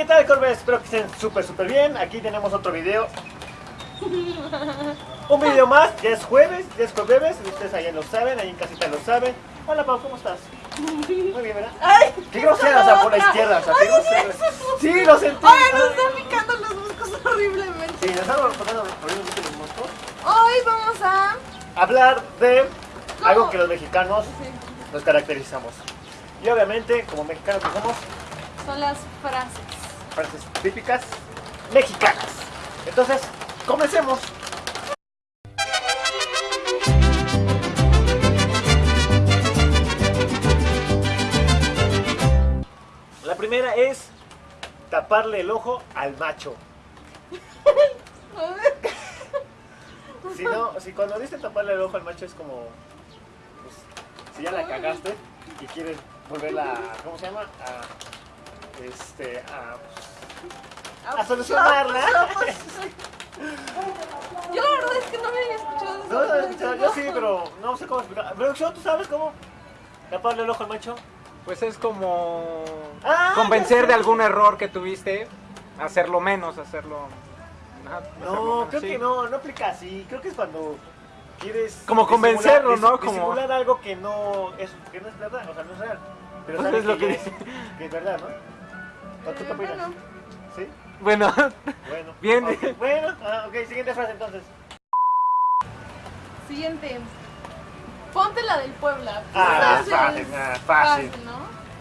¿qué tal Corbe? Espero que estén súper súper bien. Aquí tenemos otro video. Un video más, ya es jueves, ya es jueves, ustedes allá lo saben, ahí en casita lo saben. Hola Pau, ¿cómo estás? Muy bien, ¿verdad? Ay, Qué grosera, o sea, por la izquierda, o sea, qué grosera. Sí, lo sentí. Ay, nos están picando los moscos horriblemente. Sí, nos estamos pasando horriblemente los moscos. Hoy vamos a... Hablar de algo que los mexicanos Sí, nos caracterizamos. Y obviamente, como mexicanos que somos, son las frases. Frases típicas mexicanas. Entonces, comencemos. La primera es taparle el ojo al macho. Si no, si cuando dice taparle el ojo al macho es como, pues, si ya la cagaste y quieres volverla, ¿cómo se llama? A, este, a, a solucionarla. Yo la verdad es que no me había escuchado No, no, eso. yo, yo sí, pero no sé cómo explicar. Producción, ¿tú sabes cómo taparle el ojo al macho? Pues es como Ah, convencer de algún error que tuviste, hacerlo menos, hacerlo... ajá, No, hacerlo creo sí. que no, no aplica así. Creo que es cuando quieres. Como convencerlo, ¿no? Como- Disimular algo que no es, que no es verdad, o sea, no es real. Pero Pues sabes es lo que dice. es, que es verdad, ¿no? ¿O tú qué Eh, opinas? bueno. ¿Sí? Bueno, Bueno. Bien. Bueno, ah, ok, siguiente frase entonces. Siguiente. Ponte la del Puebla. Ah, Pues, fácil, es ah, fácil. ¿no?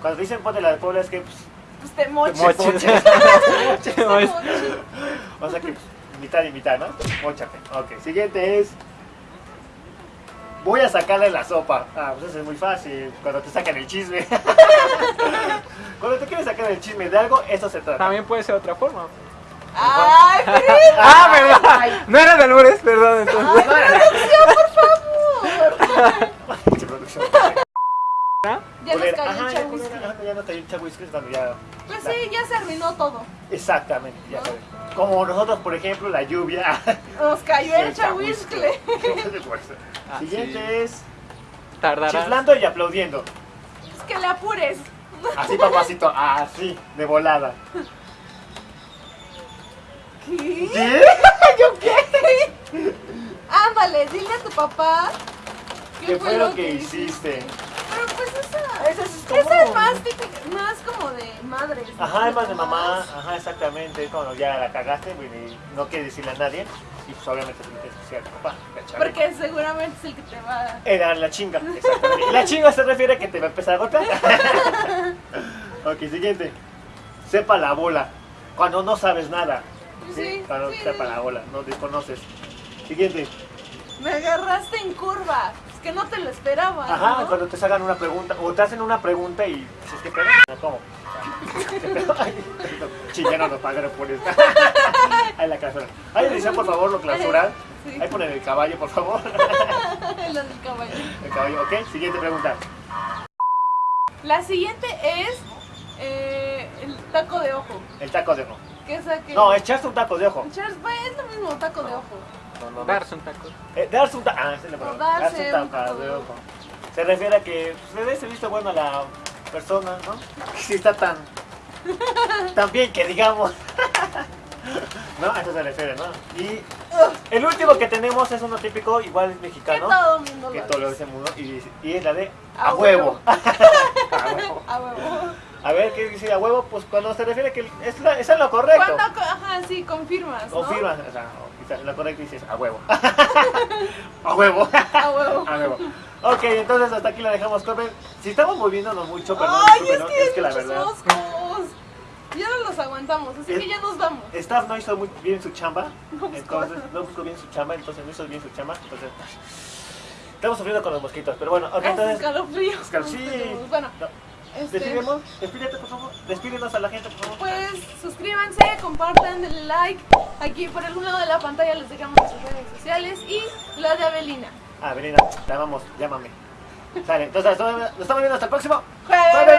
Cuando dicen ponte la de Puebla es que, pues, Pues te moches. moches. Te moches. o sea que, pues, mitad y mitad, ¿no? Móchate. Ok, siguiente es. Voy a sacarle la sopa. Ah, pues eso es muy fácil. Cuando te sacan el chisme. Cuando te quieres sacar el chisme de algo, eso se trata. también puede ser otra forma. Ay. Ah, verdad. No era de albures, perdón, entonces. Pinche producción. Ya nos cayó Ajá, el ya, chahuisque. ya cayó chahuisque, cuando ya. Pues sí, ya se arruinó todo. Exactamente, ya ¿No? Como nosotros, por ejemplo, la lluvia. Nos cayó el chahuiscle. Ah, Siguiente sí. es Tardarás. chiflando y aplaudiendo. Es que le apures. Así, papacito, así, de volada. ¿Qué? ¿Qué? ¿Yo qué? Ándale, dile a tu papá. ¿Qué fue lo que hiciste? Pues esa. Esa es como- Esa es más típica, más como de madres. ¿no? Ajá, es más de mamá, ajá, exactamente, es cuando ya la cagaste y no quieres decirle a nadie, y pues obviamente lo tienes que decir a tu papá. Porque seguramente es el que te va a. Era la chinga, exactamente. La chinga se refiere a que te va a empezar a golpear. ok, siguiente. Sepa la bola. Cuando no sabes nada. Sí, Cuando sí, sepa sí. la bola, no desconoces. Siguiente. Me agarraste en curva. Que no te lo esperaba. Ajá, ¿no? cuando te hagan una pregunta, o te hacen una pregunta y dices, ¿qué pedo? No, ¿Cómo? Chillaron los pájaros por esta. Ay, la clausura. Ay, edición, por favor, lo clausuran. Sí. Ahí ponen el caballo, por favor. Lo del caballo. El caballo, ok. Siguiente pregunta. La siguiente es eh, el taco de ojo. El taco de ojo. ¿Qué es aquel? No, echaste un taco de ojo. Echar- es lo mismo, taco de ojo. No, no, no. Darse un taco. Eh, darse un taco. Ah, esa es la O palabra. darse un un taco. Se refiere a que pues, le des el visto bueno a la persona, ¿no? Si está tan. tan bien que digamos. ¿No? A eso se refiere, ¿no? Y el último que tenemos es uno típico, igual es Que mexicano. todo el mundo Que lo todo lo dice. mundo. Y, y es la de A a huevo. huevo. a huevo. A huevo. A ver, ¿qué dice a huevo? Pues cuando se refiere que es, la- es lo correcto. Cuando, ajá, sí, confirmas, ¿no? Confirmas, o sea, o quizás lo correcto dices a huevo. a huevo. A huevo. a huevo. Ok, entonces hasta aquí la dejamos, Corbin. Si estamos moviéndonos mucho, perdón, Ay, es discúlpenos, que, es que la verdad. moscos. Ya no los aguantamos, así Es- que ya nos vamos. Staff no hizo muy bien su chamba, No entonces no buscó bien su chamba, entonces no hizo bien su chamba, entonces estamos sufriendo con los mosquitos, pero bueno, ok, entonces escalofríos. Escal- sí. Bueno, no, este, despídete por favor, despídenos a la gente por favor. pues suscríbanse, compartan, denle like. Aquí por algún lado de la pantalla les dejamos nuestras redes sociales y la de Avelina. Ah, Belina, te amamos, llámame. Sale, entonces nos estamos viendo hasta el próximo. Jueves.